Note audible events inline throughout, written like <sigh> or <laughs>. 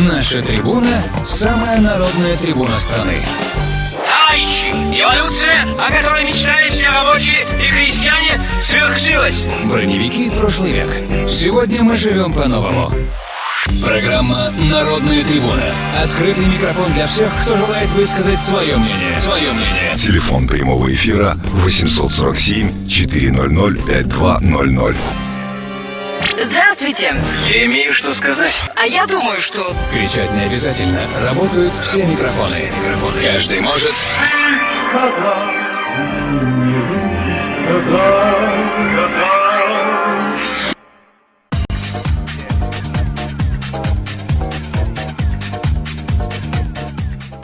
Наша трибуна – самая народная трибуна страны. Товарищи, эволюция, о которой мечтали все рабочие и крестьяне, свершилась. Броневики прошлый век. Сегодня мы живем по-новому. Программа «Народная трибуна». Открытый микрофон для всех, кто желает высказать свое мнение. Свое мнение. Телефон прямого эфира 847 400 5200. Здравствуйте. Я имею что сказать. А я думаю, что... Кричать не обязательно. Работают все микрофоны. Каждый может... сказал, не сказал, сказал.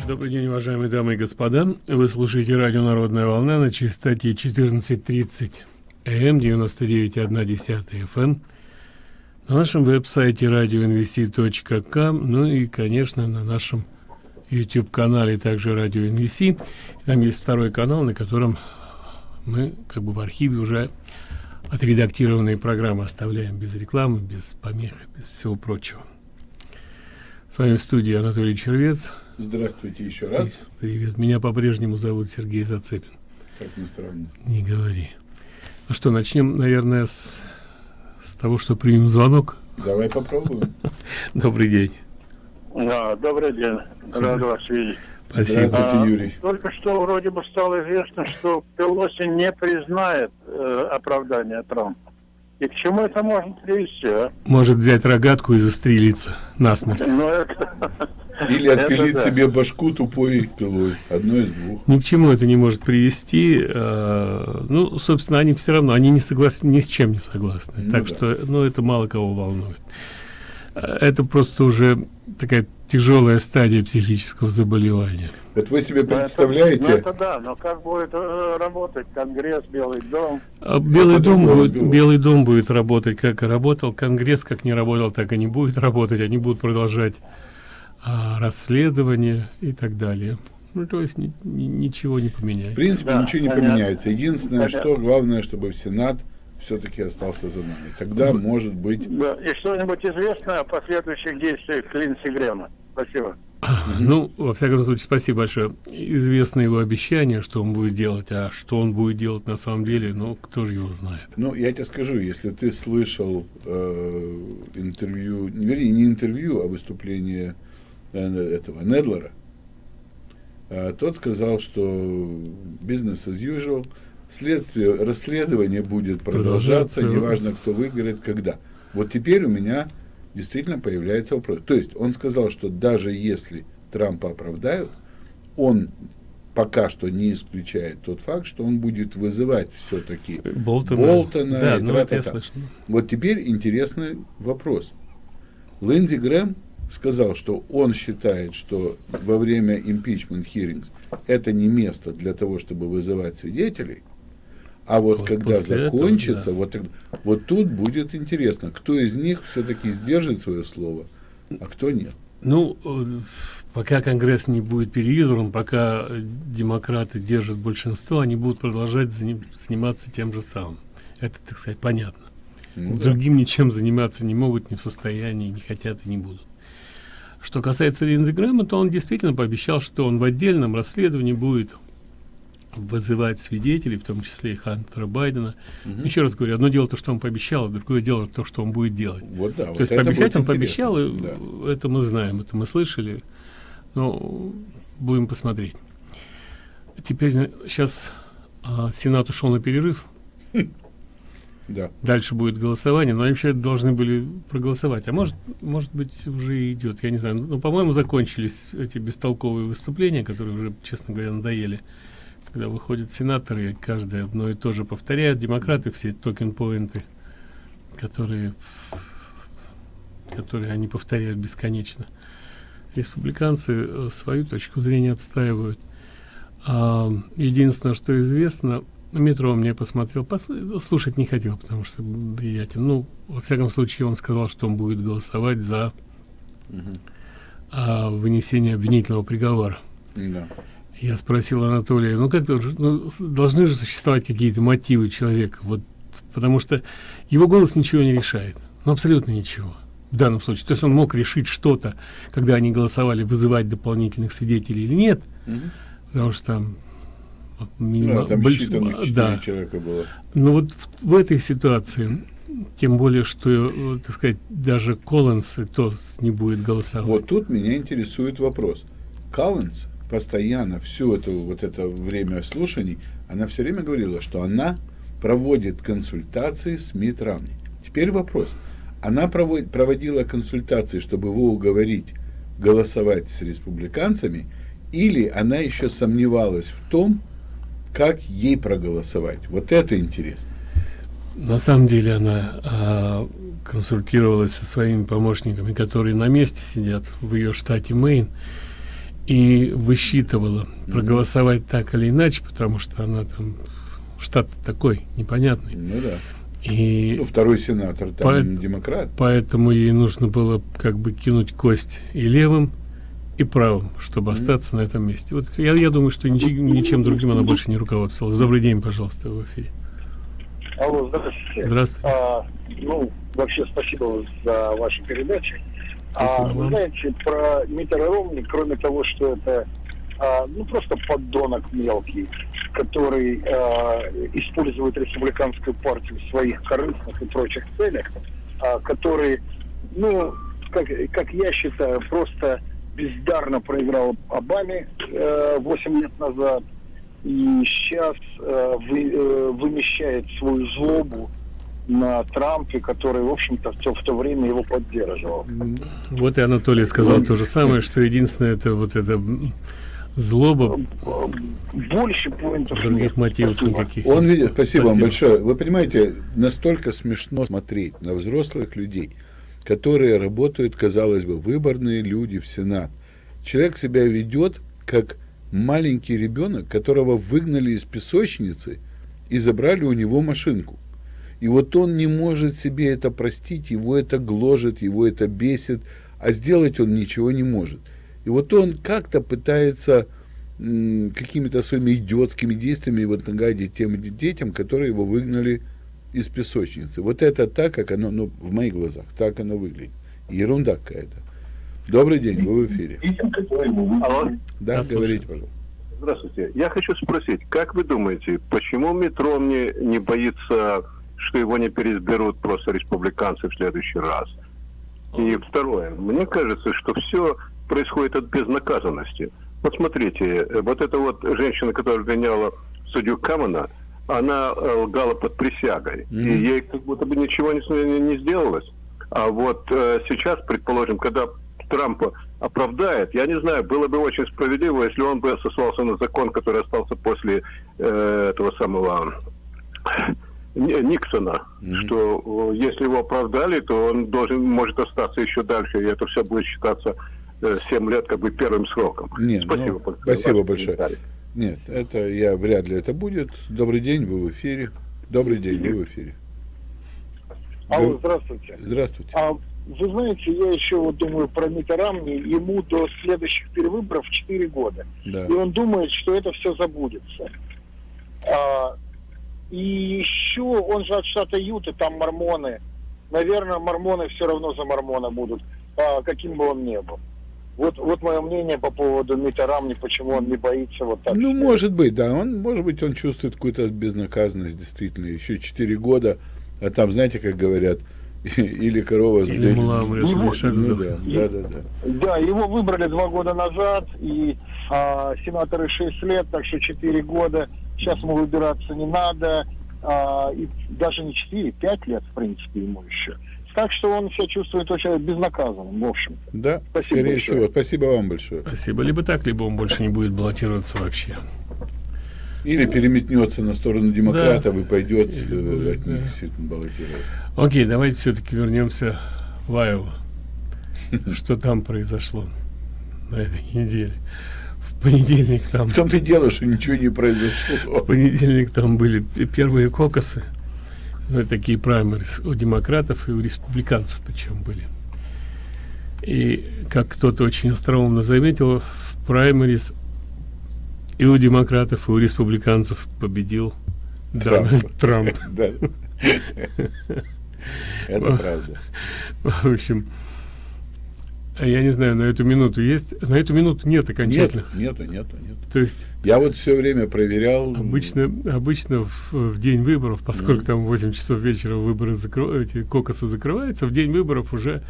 Добрый день, уважаемые дамы и господа. Вы слушаете радио «Народная волна» на частоте 14.30 м 99.1 FM на нашем веб-сайте radioinvc.com, ну и, конечно, на нашем YouTube-канале также Радио NVC. Там есть второй канал, на котором мы как бы в архиве уже отредактированные программы оставляем без рекламы, без помех, без всего прочего. С вами в студии Анатолий Червец. Здравствуйте еще раз. Привет. Меня по-прежнему зовут Сергей Зацепин. Как ни странно. Не говори. Ну что, начнем, наверное, с, с того, что примем звонок. Давай попробуем. <laughs> Добрый день. Да, добрый день. Рад вас видеть. Спасибо. Здравствуйте, А, Юрий. Только что вроде бы стало известно, что Пелоси не признает э, оправдание Трампа. И к чему это может привести, а? Может взять рогатку и застрелиться насмерть. Ну, это... <laughs> Или это отпилить да. себе башку тупой пилой. Одно из двух. Ни к чему это не может привести. э, ну, собственно, они все равно, они не согласны, ни с чем не согласны. Ну так да. что, ну, это мало кого волнует. Э, Это просто уже такая тяжелая стадия психического заболевания. Вот вы себе ну, это- представляете, Ну, это да, но как будет э, работать Конгресс, Белый дом? А Белый Это дом, будет. Белый дом будет работать, как и работал. Конгресс, как не работал, так и не будет работать. Они будут продолжать а, расследование и так далее. Ну, то есть ни- ни- ничего не в поменяется. принципе, Да, ничего не понятно. поменяется. Единственное, Понятно. что главное, чтобы Сенат все-таки остался за нами. Тогда, может быть, Да. И что-нибудь известно о последующих действиях Линдси Грэма? Спасибо. Ну, во всяком случае, спасибо большое. Известно его обещание, что он будет делать, а что он будет делать на самом деле, ну, кто же его знает. ну, я тебе скажу, если ты слышал э, интервью, вернее, не интервью, а выступление э, этого Недлера, э, тот сказал, что бизнес as usual, следствие, расследование будет продолжаться, неважно, кто выиграет, когда. Вот теперь у меня действительно появляется вопрос. То есть он сказал, что даже если Трампа оправдают, он пока что не исключает тот факт, что он будет вызывать все-таки Болтона. Болтона да, и ну, вот теперь интересный вопрос. Линдзи Грэм сказал, что он считает, что во время impeachment hearings это не место для того, чтобы вызывать свидетелей, а вот, Вот когда после этого, закончится, да. вот, вот тут будет интересно, кто из них все-таки сдержит свое слово, а кто нет. Ну, э, пока Конгресс не будет переизбран, пока демократы держат большинство, они будут продолжать заним- заниматься тем же самым. Это, так сказать, понятно. Ну да. Другим ничем заниматься не могут, не в состоянии, не хотят и не будут. Что касается Линдзи Грэма, то он действительно пообещал, что он в отдельном расследовании будет вызывать свидетелей, в том числе и Хантера Байдена. Еще раз говорю, одно дело то, что он пообещал, а другое дело то, что он будет делать. Вот да, вот То есть это пообещать он пообещал, и. Да. это мы знаем, это мы слышали. Но будем посмотреть. Теперь сейчас Сенат ушел на перерыв. <laughs> Да. Дальше будет голосование, но они вообще должны были проголосовать. А может, может быть, уже идет, я не знаю. Ну, по-моему, закончились эти бестолковые выступления, которые уже, честно говоря, надоели. Когда выходят сенаторы, каждый одно и то же повторяют. Демократы все токен-поинты, которые, которые они повторяют бесконечно. Республиканцы э, свою точку зрения отстаивают. А, единственное, что известно, метро мне посмотрел, пос- слушать не хотел, потому что приятен. Ну, во всяком случае, он сказал, что он будет голосовать за а, вынесение обвинительного приговора. Да. Я спросил Анатолия, ну как ну, должны же существовать какие-то мотивы человека, вот, потому что его голос ничего не решает, ну абсолютно ничего. в данном случае. То есть он мог решить что-то, когда они голосовали, вызывать дополнительных свидетелей или нет, Мгм. потому что там вот, Да, там больш- считанных четыре да. человека было. Но вот в, в этой ситуации, тем более, что, э, так сказать, даже Коллинс и то не будет голосовать. Вот тут меня интересует вопрос. Коллинз постоянно всю эту вот это время слушаний, она все время говорила, что она проводит консультации с Мит Ромни. Теперь вопрос. Она проводит, проводила консультации, чтобы его уговорить голосовать с республиканцами, или она еще сомневалась в том, как ей проголосовать. Вот это интересно. На самом деле она а, консультировалась со своими помощниками, которые на месте сидят в ее штате Мэйн, и высчитывала, проголосовать так или иначе, потому что она там штат такой непонятный. Ну да. И Ну, второй сенатор там По- демократ. поэтому ей нужно было как бы кинуть кость и левым, и правым, чтобы остаться на этом месте. Вот я, я думаю, что ничи- ничем другим она больше не руководствовалась. Добрый день, пожалуйста, в эфире. Алло, здравствуйте. Здравствуйте. А, ну, вообще спасибо за ваши передачи. Спасибо а, вы знаете, про Миттера Ромни, кроме того, что это а, ну просто поддонок мелкий, который а, использует республиканскую партию в своих корыстных и прочих целях, а, который, ну, как, как я считаю, просто бездарно проиграл Обаме э, 8 лет назад и сейчас э, вы, э, вымещает свою злобу на Трампе, который, в общем-то, в то, в то время его поддерживал. Вот и Анатолий сказал то же самое, что единственное это вот это злоба, Больше поинтов других нет. мотивов Спасибо. никаких. Он видит, спасибо, вам Спасибо. большое. Вы понимаете, настолько смешно смотреть на взрослых людей, которые работают, казалось бы, выборные люди в Сенат. Человек себя ведет как маленький ребенок, которого выгнали из песочницы и забрали у него машинку. И вот он не может себе это простить, его это гложет, его это бесит, а сделать он ничего не может. И вот он как-то пытается какими-то своими идиотскими действиями вот нагадить тем детям, которые его выгнали из песочницы. Вот это так, как оно, ну, в моих глазах, так оно выглядит. Ерунда какая-то. Добрый день, вы в эфире. Алло, Да, слушаю. говорите, пожалуйста. здравствуйте. Я хочу спросить, как вы думаете, почему Митт Ромни не боится, что его не переизберут просто республиканцы в следующий раз? И второе, мне кажется, что все происходит от безнаказанности. Вот смотрите, э, вот эта вот женщина, которая обвиняла судью Камена, она э, лгала под присягой, и Мгм. ей как будто бы ничего не, не, не сделалось. А вот э, сейчас, предположим, когда Трампа оправдает, я не знаю, было бы очень справедливо, если он бы сослался на закон, который остался после э, этого самого Ни- Никсона, Мгм. что э, если его оправдали, то он должен может остаться еще дальше, и это все будет считаться э, 7 лет как бы первым сроком. Не, спасибо, ну, большое. спасибо большое. Нет, это я вряд ли это будет. Добрый день, вы в эфире. Добрый день, вы в эфире. Алло, здравствуйте. Здравствуйте. А вы знаете, я еще вот думаю про Митта Ромни, ему до следующих перевыборов 4 года. Да. И он думает, что это все забудется. А, и еще он же от штата Юта, там мормоны. Наверное, мормоны все равно за мормона будут, а, каким бы он ни был. Вот, вот мое мнение по поводу Митта Рамни, почему он не боится вот так. Ну, может быть, да. Он, может быть, он чувствует какую-то безнаказанность, действительно. Еще 4 года, а там, знаете, как говорят, <laughs> или корова с Или мула умрет, или Ну, шаг да, да, да, да. Да, его выбрали два года назад, и а, сенаторы 6 лет, так что 4 года. Сейчас ему выбираться не надо. а, и даже не 4, 5 лет, в принципе, ему еще. Так что он себя чувствует очень безнаказанным, в общем. Да, Спасибо скорее большое. всего. Спасибо вам большое. Спасибо. Либо так, либо он больше не будет баллотироваться вообще. Или переметнется на сторону демократов и пойдет Или э, от них да. баллотироваться. Окей, давайте все-таки вернемся в Айову. <laughs> Что там произошло на этой неделе? В понедельник там, В том-то и дело, что ничего не в произошло. понедельник там были первые кокосы, ну, такие праймерис у демократов и у республиканцев причем были. И как кто-то очень остроумно заметил, в праймерис и у демократов, и у республиканцев победил Трамп. Дональд Трамп. <laughs> Да. <laughs> Это правда. В общем, я не знаю, на эту минуту есть, на эту минуту нет окончательных. Нет, нету, нету, нету. То есть Я вот все время проверял. обычно, обычно в, в день выборов, поскольку Мгм. там в 8 часов вечера выборы закры- эти кокосы закрываются, в день выборов уже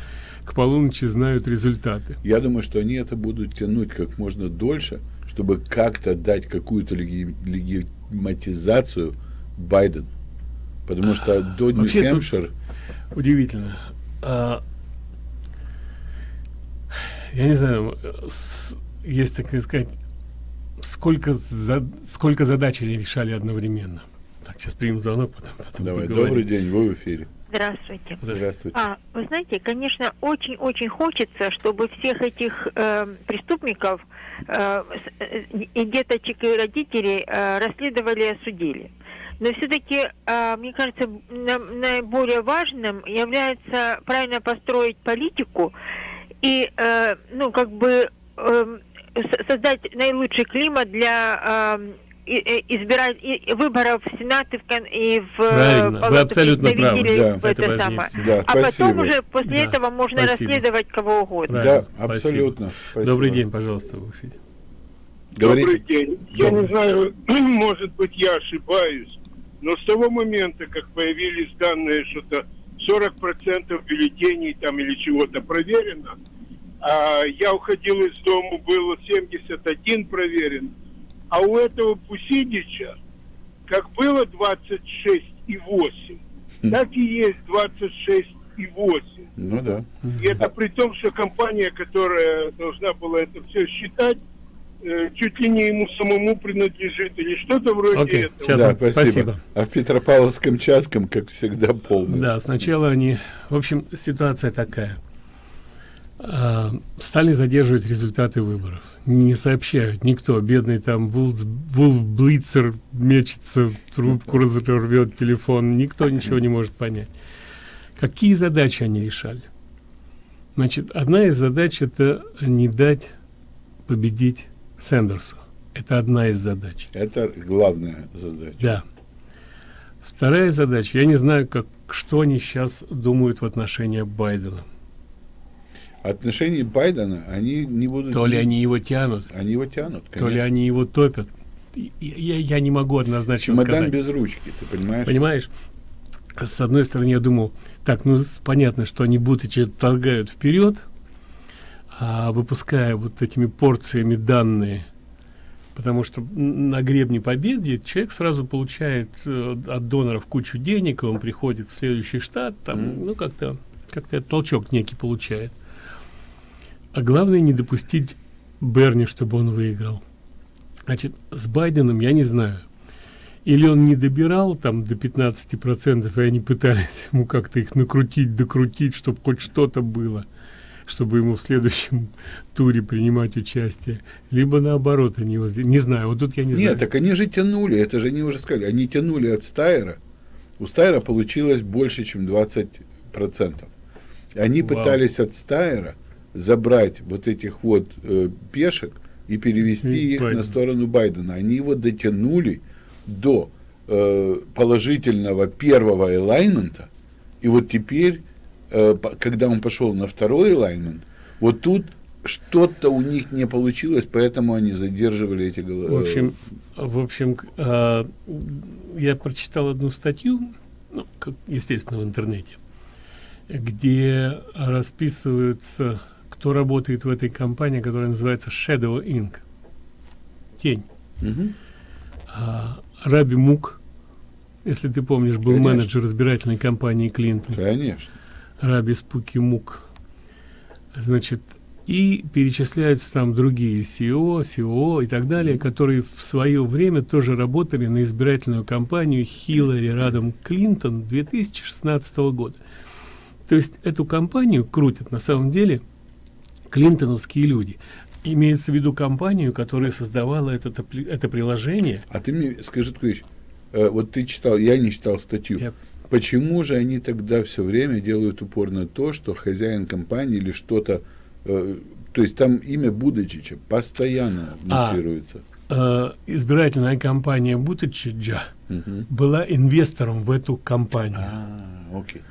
к полуночи знают результаты. Я думаю, что они это будут тянуть как можно дольше, чтобы как-то дать какую-то леги- легитиматизацию Байдену. Потому что до тут- Нью-Хэмпшир Удивительно. А, я не знаю, есть, так сказать, сколько, за- сколько задач они решали одновременно. Так, сейчас примем звонок, потом, потом Давай, поговорим. добрый день, вы в эфире. Здравствуйте. Здравствуйте. А, вы знаете, конечно, очень-очень хочется, чтобы всех этих э, преступников э, с- э, и деточек, и родителей э, расследовали и осудили. Но все-таки, мне кажется, на- наиболее важным является правильно построить политику и, э, ну, как бы э, с- создать наилучший климат для э, и- и- избирать и- выборов в Сенат и в, кон- и в э, Правильно, вы абсолютно правы. Да, в это это самое. Да, а потом спасибо. уже после Да, этого можно спасибо. расследовать кого угодно. Правильно, Да, абсолютно. Спасибо. Добрый день, пожалуйста, в эфире. Говорите. Добрый день. Я не знаю, <clears throat> может быть, я ошибаюсь, но с того момента, как появились данные, что-то 40% бюллетеней там или чего-то проверено, а я уходил из дома, было 71 проверен, а у этого Пусидича, как было 26,8, так и есть 26,8. Ну да. И это при том, что компания, которая должна была это все считать, чуть ли не ему самому принадлежит или что-то вроде Окей, этого. сейчас. Да, спасибо. спасибо. А в Петропавловском Часком, как всегда, полный. Да, сначала они... В общем, ситуация такая. А, Стали задерживать результаты выборов. Не сообщают никто. Бедный там Вулф, Вулф Блицер мечется, трубку разорвет телефон. Никто ничего не может понять. Какие задачи они решали? Значит, одна из задач это не дать победить Сэндерсу. Это одна из задач. Это главная задача. Да. Вторая задача. Я не знаю, как, что они сейчас думают в отношении Байдена. Отношения Байдена, они не будут... То ли они его тянут, Они его тянут, то ли конечно. они его топят. Я, я не могу однозначно Чемодан сказать. без ручки, ты понимаешь? Понимаешь? С одной стороны, я думал, так, ну понятно, что они будучи торгают вперед, а выпуская вот этими порциями данные, потому что на гребне победы человек сразу получает э, от доноров кучу денег, и он приходит в следующий штат, там, ну как-то как-то толчок некий получает. А главное не допустить Берни, чтобы он выиграл. Значит, с Байденом я не знаю. Или он не добирал там до 15%, и они пытались <laughs> ему как-то их накрутить, докрутить, чтобы хоть что-то было, чтобы ему в следующем <laughs> туре принимать участие. Либо наоборот, они его... Не знаю, вот тут я не знаю. Нет, так они же тянули, это же они уже сказали, они тянули от Стайера. У Стайера получилось больше, чем 20%. Они Вау. пытались от Стайера забрать вот этих вот э, пешек и перевести И их Байден. на сторону Байдена. Они его дотянули до э, положительного первого элаймента, и вот теперь, когда он пошел на второй элаймент, вот тут что-то у них не получилось, поэтому они задерживали эти головы. В общем, в общем, а, я прочитал одну статью, ну, как, естественно, в интернете, где расписываются, кто работает в этой компании, которая называется Shadow Inc. Тень. А, Раби Мук, если ты помнишь, был Конечно. менеджер избирательной кампании Клинтон. Конечно. Раби Спуки Мук. Значит, и перечисляются там другие СИО, СИО и так далее, которые в свое время тоже работали на избирательную кампанию Хиллари Радом Клинтон 2016 года. То есть эту кампанию крутят на самом деле клинтоновские люди. Имеется в виду компанию, которая создавала апли- это приложение. А ты мне скажи такую вещь. Э, вот ты читал, я не читал статью. Я- Почему же они тогда все время делают упор на то, что хозяин компании или что-то, э, то есть там имя Будачича постоянно А. муссируется. Э, избирательная кампания Бутичиджа Мгм. была инвестором в эту компанию. А, окей.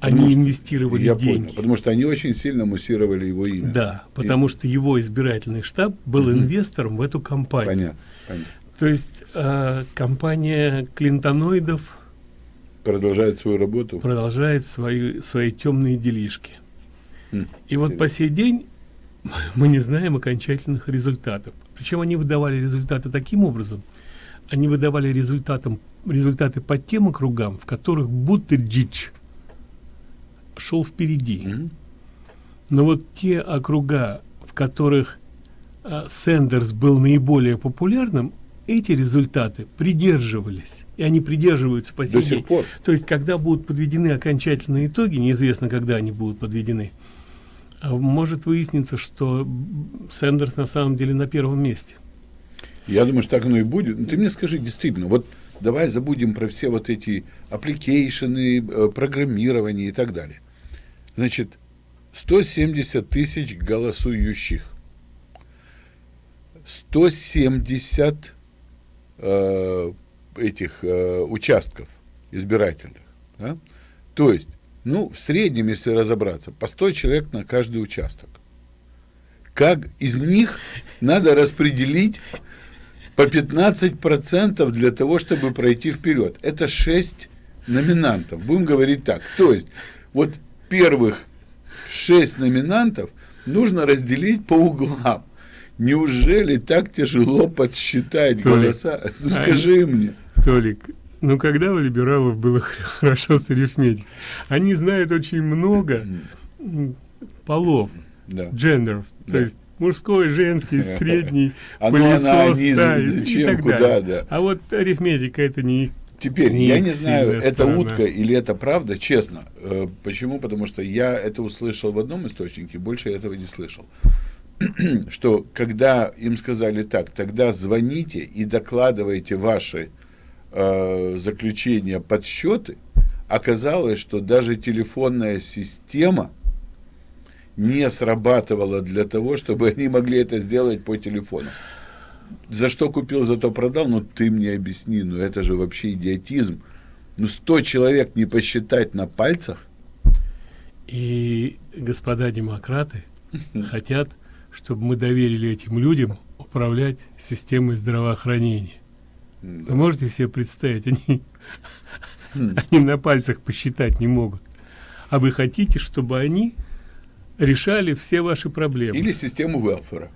Они Потому инвестировали я деньги. понял, потому что они очень сильно муссировали его имя. Да, потому что его избирательный штаб был Мгм. инвестором в эту компанию. Понятно, понятно. То есть э, компания клинтоноидов Продолжает свою работу. продолжает свои, свои темные делишки. М, И вот по сей день <laughs> мы не знаем окончательных результатов. Причем они выдавали результаты таким образом. Они выдавали результатом, результаты по тем округам, в которых Бутерджич шел впереди. Но вот те округа, в которых а, Сэндерс был наиболее популярным, эти результаты придерживались. И они придерживаются по До сей сих день. пор. То есть, когда будут подведены окончательные итоги, неизвестно, когда они будут подведены, а может выясниться, что м, Сэндерс на самом деле на первом месте. Я думаю, что так оно и будет. Но ты мне скажи, действительно, вот давай забудем про все вот эти application ы, э, программирование и так далее. Значит, 170 тысяч голосующих. 170 э, этих э, участков избирательных. да? То есть, ну, в среднем, если разобраться, по 100 человек на каждый участок. Как из них надо распределить по 15% для того, чтобы пройти вперед. Это 6 номинантов. Будем говорить так. То есть, вот первых 6 номинантов нужно разделить по углам. Неужели так тяжело подсчитать Толик, голоса? Ну скажи мне. Толик, ну когда у либералов было <laughs> хорошо с арифметикой? Они знают очень много полов, Да. джендеров, Да. то есть мужской, женский, <laughs> средний, А ну, она, пылесос, они, да, и- и зачем, так куда, далее. да. А вот арифметика это не их Теперь, не я не знаю, это сторона. утка или это правда, честно. Э, Почему? Потому что я это услышал в одном источнике, больше я этого не слышал. <clears throat> Что когда им сказали так, тогда звоните и докладывайте ваши э, заключения, подсчеты, оказалось, что даже телефонная система не срабатывала для того, чтобы они могли это сделать по телефону. За что купил, зато продал, ну ты мне объясни, ну это же вообще идиотизм. Ну 100 человек не посчитать на пальцах, И господа демократы <laughs> хотят, чтобы мы доверили этим людям управлять системой здравоохранения. Вы можете себе представить, они, они на пальцах посчитать не могут. А вы хотите, чтобы они решали все ваши проблемы? или систему велфера.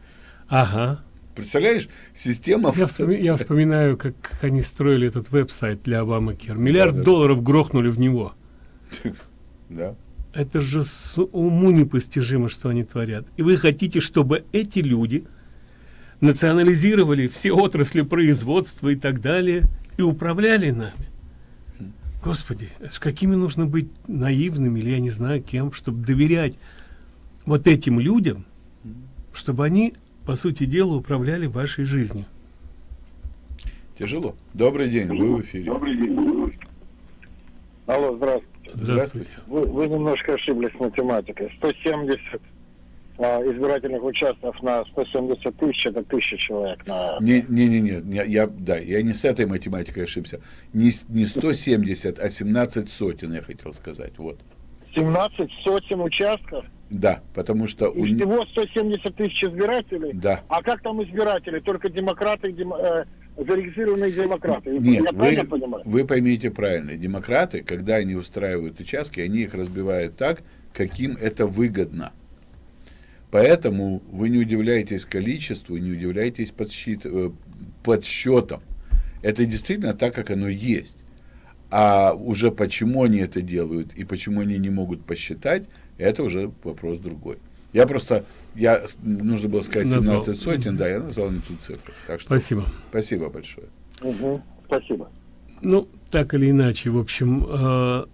Ага. Представляешь, система... Я, вспоми- я вспоминаю, как, как они строили этот веб-сайт для Обамакер. Миллиард Да, да. долларов грохнули в него. <laughs> Да. Это же с уму непостижимо, что они творят. И вы хотите, чтобы эти люди национализировали все отрасли производства и так далее и управляли нами. Господи, с какими нужно быть наивными или я не знаю кем, чтобы доверять вот этим людям, чтобы они, по сути дела, управляли вашей жизнью. Тяжело. Добрый день, вы в эфире. Алло, здравствуйте. Здравствуйте. Вы, вы немножко ошиблись с математикой. 170 а, избирательных участков на 170 тысяч, это тысяча человек на... Не, не, не, не, не, я, да, я не с этой математикой ошибся. Не, не 170, а 17 сотен, я хотел сказать. Вот. 17 сотен участков, Да, потому что у всего 170 тысяч избирателей. Да. А как там избиратели? Только демократы, демо- э, зарегистрированные демократы. Нет, Я вы, понимаю? вы поймите правильно. Демократы, когда они устраивают участки, они их разбивают так, каким это выгодно. Поэтому вы не удивляетесь количеству, не удивляетесь подсчит, э, подсчетам. Это действительно так, как оно есть. А уже почему они это делают и почему они не могут посчитать, это уже вопрос другой. Я просто, я, нужно было сказать Назвал. 17 сотен, да, я назвал не ту цифру. Так что Спасибо. Спасибо большое. Мгм. Спасибо. Ну, так или иначе, в общем, э,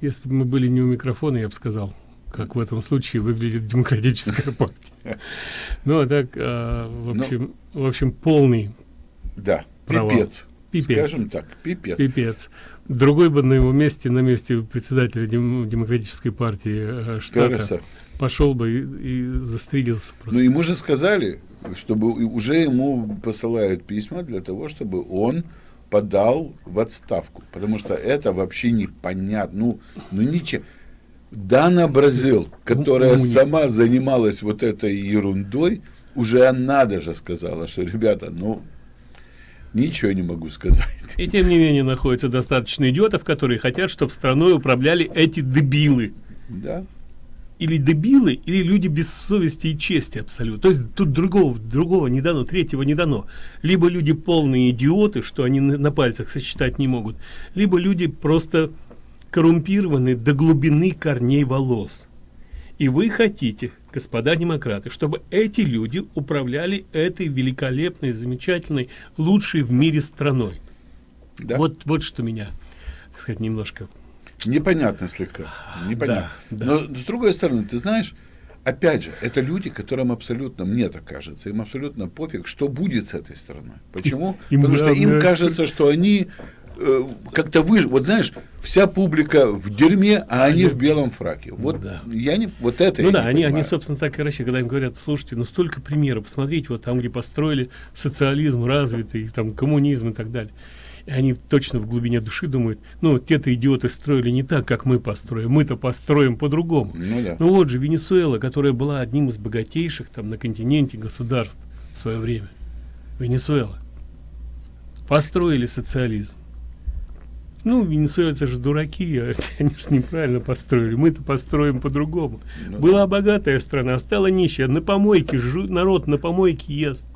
если бы мы были не у микрофона, я бы сказал, как в этом случае выглядит демократическая <laughs> партия. Ну, а так, э, в общем, в общем, полный Да, провал. пипец. Пипец. Скажем так, пипец. Пипец. Другой бы на его месте, на месте председателя дем- демократической партии э, штата, Переса. Пошел бы и, и застрелился просто. Но ему же сказали, чтобы уже ему посылают письма для того, чтобы он подал в отставку, потому что это вообще непонятно. Ну, ну ничего. Дана Бразил, которая Ну, ну, не- сама занималась вот этой ерундой, уже она даже сказала, что, ребята, ну, ничего не могу сказать. И тем не менее находится достаточно идиотов, которые хотят, чтобы страной управляли эти дебилы. Да. Или дебилы, или люди без совести и чести абсолютно. То есть тут другого, другого не дано, третьего не дано. Либо люди полные идиоты, что они на, на пальцах сочетать не могут, либо люди просто коррумпированы до глубины корней волос. И вы хотите, господа демократы, чтобы эти люди управляли этой великолепной, замечательной, лучшей в мире страной. Да. Вот, вот что меня, так сказать, немножко Непонятно слегка. Непонятно. Да, да. Но с другой стороны, ты знаешь, опять же, это люди, которым абсолютно, мне так кажется, им абсолютно пофиг, что будет с этой страной. Почему? Им Потому что им кажется, что они э, как-то выж... Вот знаешь, вся публика в дерьме, а они в белом фраке. Вот да. я не... Вот это Ну да, они, они, собственно, так и рассчитывают, когда им говорят, слушайте, ну столько примеров, посмотрите, вот там, где построили социализм развитый, там коммунизм и так далее. И они точно в глубине души думают, ну, те-то идиоты строили не так, как мы построим, мы-то построим по-другому. Ну да. Ну вот же Венесуэла, которая была одним из богатейших там на континенте государств в свое время. Венесуэла. Построили социализм. Ну, венесуэльцы же дураки, а <laughs> они же неправильно построили. Мы-то построим по-другому. Ну Была богатая страна, стала нищая. На помойке, жу- народ на помойке ест.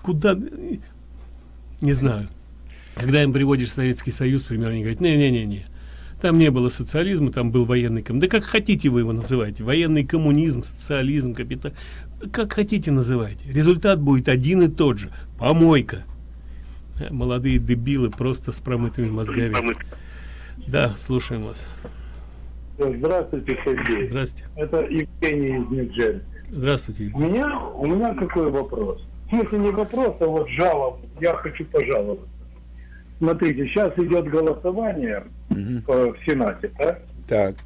Куда? Не знаю. Когда им приводишь Советский Союз, примерно, они говорят, не-не-не-не. Там не было социализма, там был военный коммунизм. Да как хотите вы его называйте. Военный коммунизм, социализм, капитал. Как хотите называйте. Результат будет один и тот же. Помойка. Молодые дебилы просто с промытыми мозгами. Да, слушаем вас. Здравствуйте, Сергей. Здравствуйте. Это Евгений из Нью-Джерси. Здравствуйте. У меня, у меня какой вопрос? В смысле не вопрос, а вот жалоб. Я хочу пожаловаться. Смотрите, сейчас идет голосование э, в Сенате, да? Так.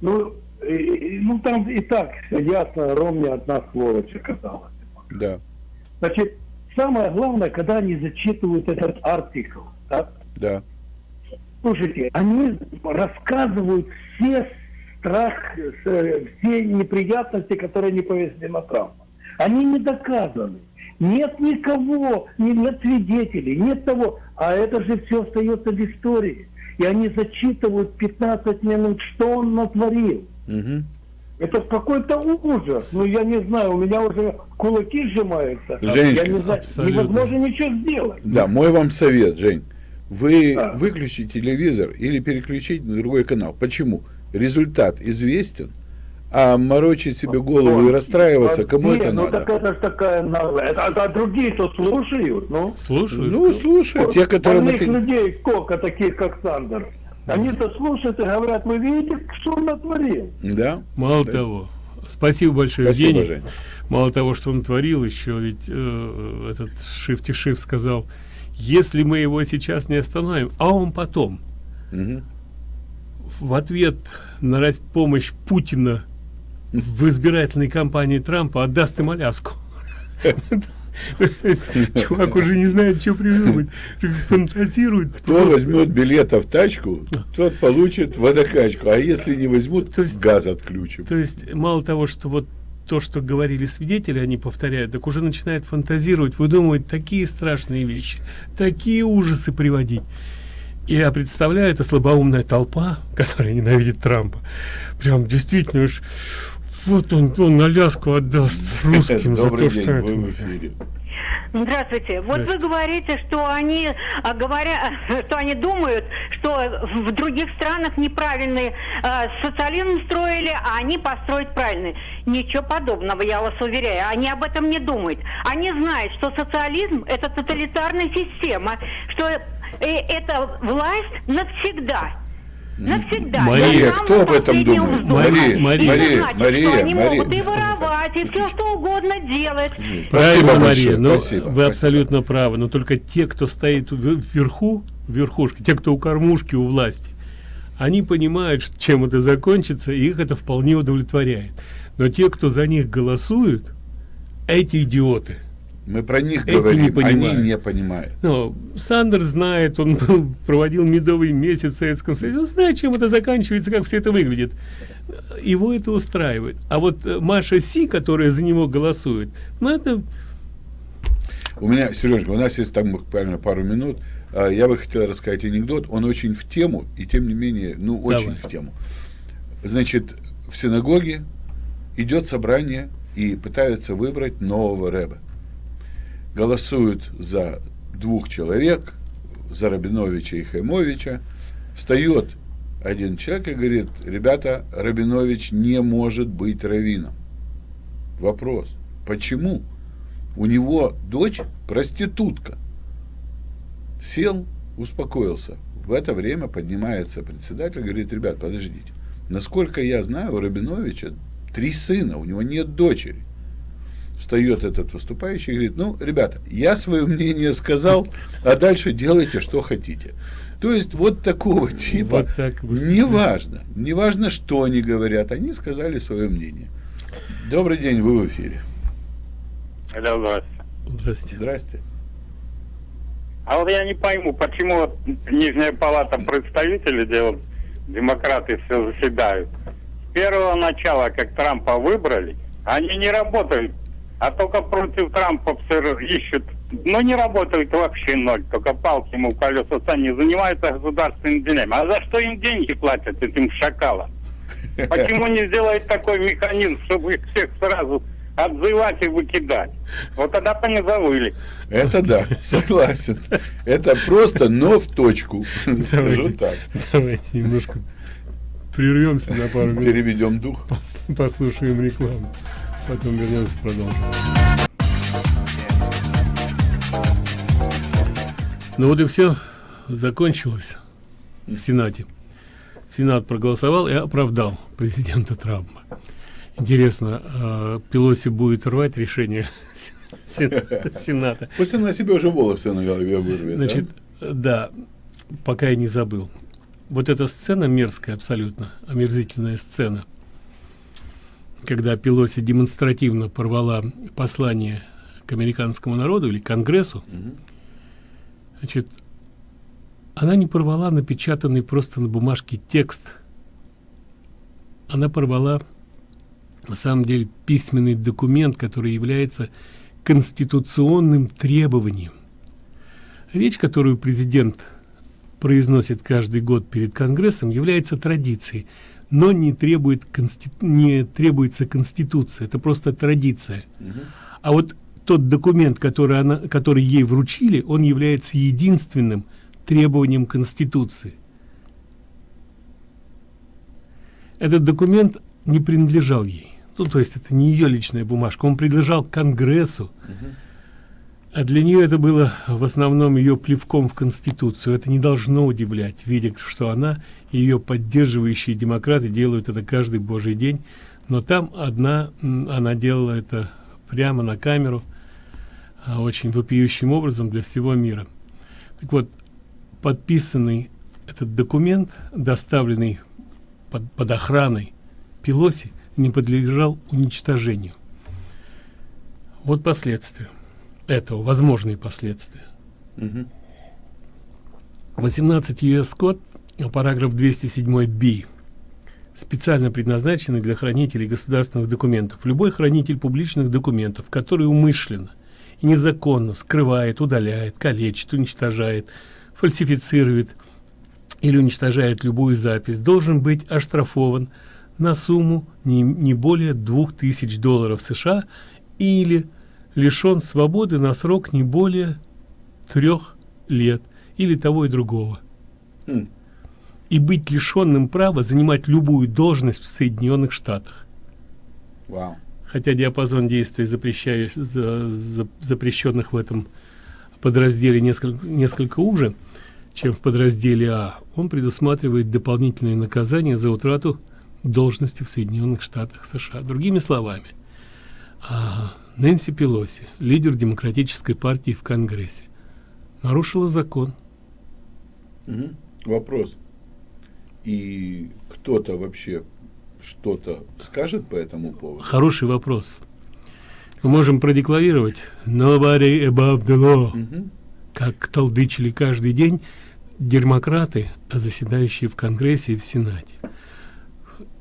Ну, и- ну там и так ясно, ровно одна сволочь оказалась. Да. Значит, самое главное, когда они зачитывают этот артикл, да? Да. Слушайте, они рассказывают все страх, э, все неприятности, которые не повезли на Трампа. Они не доказаны. Нет никого, ни- нет свидетелей, нет того. А это же все остается в истории. И они зачитывают 15 минут, что он натворил. Мгм. Это какой-то ужас. Ну, я не знаю, у меня уже кулаки сжимаются. Женщина, я не знаю, абсолютно. невозможно ничего сделать. Да, мой вам совет, Жень. Вы Да. выключите телевизор или переключите на другой канал. Почему? Результат известен, а морочить себе голову и расстраиваться, кому Не, это ну надо? так это ж такая наглая. А, а другие-то слушают, ну. Слушаю. Ну, слушай, те, которым Больных это... людей сколько таких, как Сандер. Они-то слушают и говорят, вы видите, что он натворил? Да? Мало Да. того, спасибо большое, Спасибо, Евгений. Жень. Мало того, что он творил, еще ведь э, этот Шифти Шиф сказал, если мы его сейчас не остановим, а он потом Мгм. в ответ на помощь Путина в избирательной кампании Трампа отдаст им Аляску. <laughs> Чувак уже не знает, что придумать. Фантазирует. Кто возьмет билета в тачку, тот получит водокачку. А если не возьмут, То есть- газ отключим. То есть, мало того, что вот то, что говорили свидетели, они повторяют, так уже начинает фантазировать, выдумывать такие страшные вещи, такие ужасы приводить. И я представляю, это слабоумная толпа, <laughs> которая ненавидит Трампа. Прям действительно, уж вот он, он Аляску отдаст <laughs> русским за то, день, что это. вы в эфире. Здравствуйте. Вот вы говорите, что они а, говоря, <laughs> что они думают, что в других странах неправильный а, социализм строили, а они построить правильный. Ничего подобного, я вас уверяю. Они об этом не думают. Они знают, что социализм это тоталитарная система, что э, это власть навсегда. Навсегда. Мария, кто об этом думает? вздоха. Мария, Мария, Мария, значит, Мария, что они Мария. могут и воровать, и все что угодно делать. Правильно, Спасибо Мария, но спасибо, вы спасибо. абсолютно правы, но только те, кто стоит в- вверху, верхушке, те, кто у кормушки, у власти, они понимают, чем это закончится, и их это вполне удовлетворяет. Но те, кто за них голосуют, эти идиоты, Мы про них Эти говорим, не понимают. они не понимают. Ну, Сандерс знает, он был- проводил медовый месяц в Советском Союзе, он знает, чем это заканчивается, как все это выглядит. Его это устраивает. А вот э, Маша Си, которая за него голосует, ну это У меня, Сережка, у нас есть там буквально пару минут. А, Я бы хотел рассказать анекдот. Он очень в тему, и тем не менее, ну, очень Давай. в тему. Значит, в синагоге идет собрание и пытаются выбрать нового рэба. Голосуют за двух человек, за Рабиновича и Хаймовича. Встает один человек и говорит, ребята, Рабинович не может быть раввином. Вопрос, почему? У него дочь проститутка. Сел, успокоился. В это время поднимается председатель говорит, ребят, подождите. Насколько я знаю, у Рабиновича три сына, у него нет дочери. Встает этот выступающий и говорит, ну, ребята, я свое мнение сказал, а дальше делайте, что хотите. То есть вот такого типа, Вот так неважно, неважно, что они говорят, они сказали свое мнение. Добрый день, вы в эфире. Алло, здравствуйте. Здрасте. Здрасте. А вот я не пойму, почему вот Нижняя палата представителей, где вот демократы все заседают, с первого начала, как Трампа выбрали, они не работают, а только против Трампа все ищут. Ну, не работают вообще ноль, только палки ему в колеса сами занимаются государственными делями. А за что им деньги платят, этим шакалам? <laughs> Почему не сделать такой механизм, чтобы их всех сразу отзывать и выкидать? Вот тогда бы они завыли. Это да, <laughs> согласен. Это просто, но в точку. Скажу так. давайте немножко прервемся на пару минут. Переведем дух. Пос- Послушаем рекламу. Потом вернемся, продолжим. Ну вот и все. Закончилось в Сенате. Сенат проголосовал и оправдал президента Трампа. Интересно, а Пелоси будет рвать решение Сен- Сената? Пусть она себе уже волосы на голове вырвет. Значит, да, пока я не забыл. Вот эта сцена мерзкая абсолютно, омерзительная сцена, когда Пелоси демонстративно порвала послание к американскому народу или Конгрессу, значит, она не порвала напечатанный просто на бумажке текст. Она порвала, на самом деле, письменный документ, который является конституционным требованием. Речь, которую президент произносит каждый год перед Конгрессом, является традицией, но не, требует не требуется Конституция. Это просто традиция. А вот тот документ, который, она, который ей вручили, он является единственным требованием Конституции. Этот документ не принадлежал ей. Ну, то есть это не ее личная бумажка, он принадлежал Конгрессу. А для нее это было в основном ее плевком в Конституцию. Это не должно удивлять, видя, что она и ее поддерживающие демократы делают это каждый божий день. Но там одна, она делала это прямо на камеру, а, очень вопиющим образом для всего мира. Так вот, подписанный этот документ, доставленный под, под охраной Пелоси, не подлежал уничтожению. Вот последствия этого, возможные последствия. Мгм. 18 US код, параграф 207 b специально предназначены для хранителей государственных документов. Любой хранитель публичных документов, который умышленно и незаконно скрывает, удаляет, калечит, уничтожает, фальсифицирует или уничтожает любую запись, должен быть оштрафован на сумму не, не более 2000 долларов США или лишен свободы на срок не более трех лет или того и другого. Хм. И быть лишенным права занимать любую должность в Соединенных Штатах. Вау. Хотя диапазон действий запрещаю- за- за- запрещенных в этом подразделе несколько, несколько уже, чем в подразделе А, он предусматривает дополнительные наказания за утрату должности в Соединенных Штатах США. Другими словами, а, Нэнси Пелоси, лидер Демократической партии в Конгрессе, нарушила закон. Мгм. Вопрос. И кто-то вообще что-то скажет по этому поводу? Хороший вопрос. Мы можем продекларировать «Nobody above the law», как толдычили каждый день демократы, заседающие в Конгрессе и в Сенате.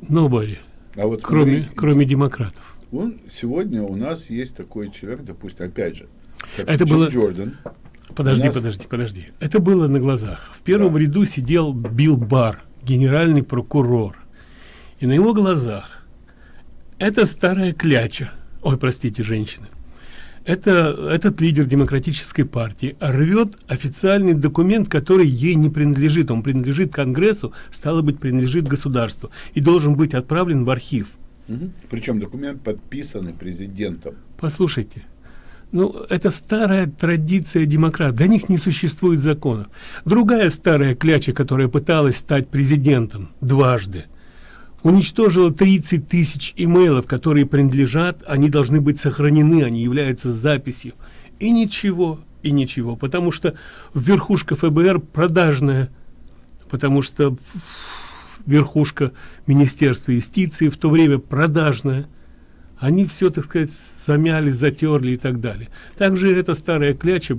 Nobody, А вот кроме, смотри, кроме демократов. Он сегодня у нас есть такой человек, допустим, опять же, Это Джим было- Джордан. Подожди, нас- подожди, подожди. Это было на глазах. В первом ряду сидел Билл Барр, генеральный прокурор. И на его глазах эта старая кляча, ой, простите, женщины, это, этот лидер демократической партии рвет официальный документ, который ей не принадлежит. Он принадлежит Конгрессу, стало быть, принадлежит государству и должен быть отправлен в архив. Мгм. Причем документ подписанный президентом. Послушайте, ну, это старая традиция демократов. Для них не существует законов. Другая старая кляча, которая пыталась стать президентом дважды, уничтожила 30 тысяч имейлов, которые принадлежат, они должны быть сохранены, они являются записью. И ничего, и ничего, потому что верхушка ФБР продажная, потому что верхушка Министерства юстиции в то время продажная. Они все, так сказать, замяли, затерли и так далее. Также эта старая кляча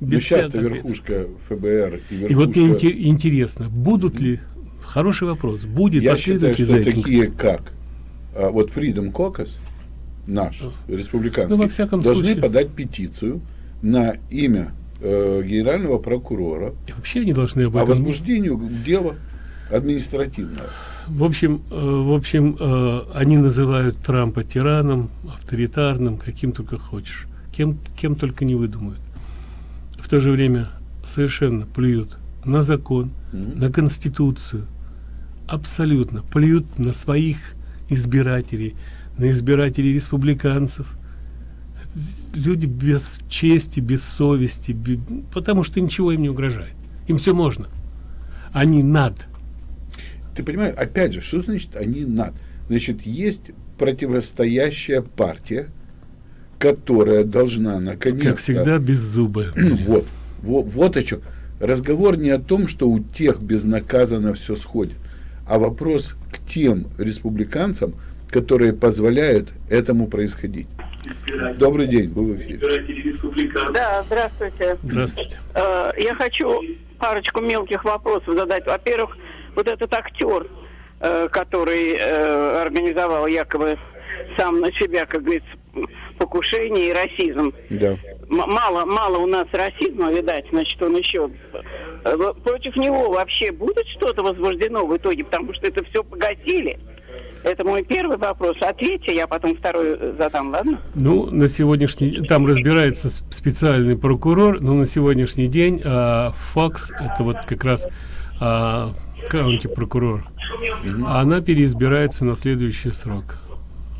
Но без сейчас-то всякой верхушка ФБР и и вот верхушка... мне инте- интересно, будут ли, хороший вопрос, будет Я считаю, что этим? такие как а, вот Freedom Caucus, наш, республиканский, Ну, во всяком должны случае. подать петицию на имя э, генерального прокурора И вообще они должны об о этом... возбуждению дела административного. В общем, э, в общем, э, они называют Трампа тираном, авторитарным, каким только хочешь, кем, кем только не выдумают. В то же время совершенно плюют на закон, на конституцию, абсолютно плюют на своих избирателей, на избирателей республиканцев. Люди без чести, без совести, бе- потому что ничего им не угрожает. Им все можно. Они над. Ты понимаешь, опять же, что значит они над? Значит, есть противостоящая партия, которая должна наконец-то... Как всегда, без зуба. <clears throat> Вот, вот, вот о чем. Разговор не о том, что у тех безнаказанно все сходит, а вопрос к тем республиканцам, которые позволяют этому происходить. Добрый день, вы в эфире. Да, здравствуйте. Здравствуйте. Э, Я хочу парочку мелких вопросов задать. Во-первых, вот этот актер, э, который э, организовал якобы сам на себя, как говорится, покушение и расизм. Да. М- мало, мало у нас расизма, видать, значит, он еще... э, Против него вообще будет что-то возбуждено в итоге, потому что это все погасили? Это мой первый вопрос. Ответьте, я потом второй э, задам, ладно? Ну, на сегодняшний там разбирается специальный прокурор, но на сегодняшний день а, Фокс, это вот как раз а, каунти прокурор, а она переизбирается на следующий срок.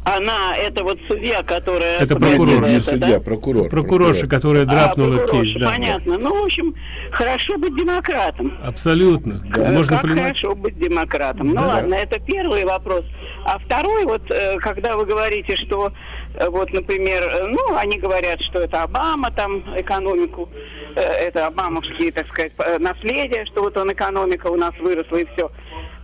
Она, это вот судья, которая... Это прокурор. не это, судья, да? прокурор. Прокурорша, которая драпнула а, кейс, да. понятно. Ну, в общем, хорошо быть демократом. Абсолютно. Э, Можно как понимать. хорошо быть демократом. Ну Да. ладно, это первый вопрос. А второй, вот, э, когда вы говорите, что, вот, например, э, ну, они говорят, что это Обама там экономику, э, это обамовские, так сказать, э, наследия, что вот он экономика у нас выросла и все.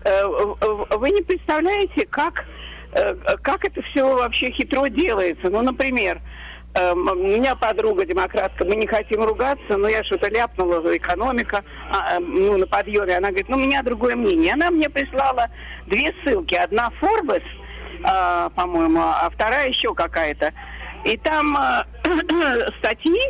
Вы не представляете, как, э, как это все вообще хитро делается. Ну, например, Эм, У меня подруга демократка, мы не хотим ругаться, но я что-то ляпнула, экономика, а, ну, на подъеме. Она говорит, ну, у меня другое мнение. Она мне прислала две ссылки. Одна Forbes, а, по-моему, а вторая еще какая-то. И там а, <clears throat> статьи,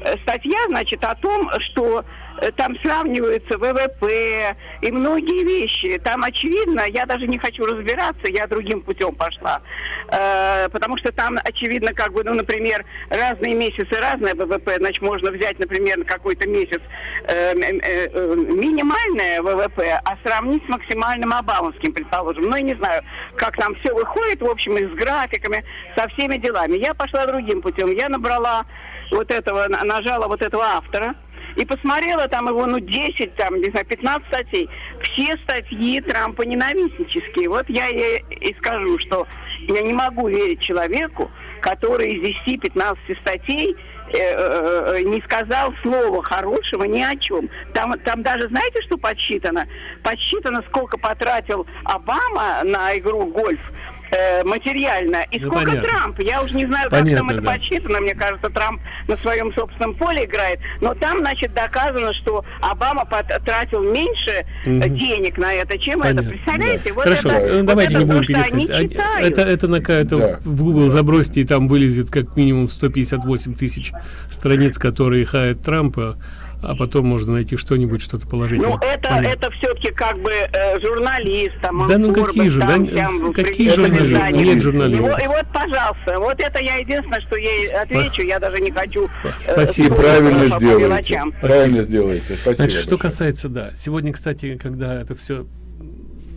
э, статья, значит, о том, что там сравниваются ВВП и многие вещи. Там очевидно, я даже не хочу разбираться, я другим путем пошла. Э, потому что там очевидно, как бы, ну, например, разные месяцы, разное ВВП, значит, можно взять, например, на какой-то месяц э, э, э, минимальное ВВП, а сравнить с максимальным обамовским, предположим. Ну, я не знаю, как там все выходит, в общем, и с графиками, со всеми делами. Я пошла другим путем. Я набрала вот этого, на- нажала вот этого автора, и посмотрела там его, ну, 10, там, не знаю, 15 статей. Все статьи Трампа ненавистнические. Вот я ей и скажу, что я не могу верить человеку, который из 10-15 статей э, э, э, не сказал слова хорошего ни о чем. Там, там даже, знаете, что подсчитано? Подсчитано, сколько потратил Обама на игру в гольф. Э, материально. И Ну, сколько понятно. Трамп? Я уже не знаю, как Понятно, там это да. подсчитано. Мне кажется, Трамп на своем собственном поле играет. Но там, значит, доказано, что Обама потратил меньше Мгм. денег на это, чем Понятно. это. Представляете? Вот Хорошо, это, вот давайте это не будем читают. Это, это на это Да. в Google забросьте, и там вылезет как минимум 158 тысяч страниц, которые хаят Трампа, а потом можно найти что-нибудь, что-то положительное. Ну, это, Понятно. это все-таки как бы э, журналист, там, Да ну какие же, там, да, какие журналисты? Нет журналистов. И, вот- и вот, пожалуйста, вот это я единственное, что ей отвечу, я даже не хочу... э, Спасибо. Правильно сделаете. Правильно сделаете. Спасибо Значит, что большое. касается, да, сегодня, кстати, когда это все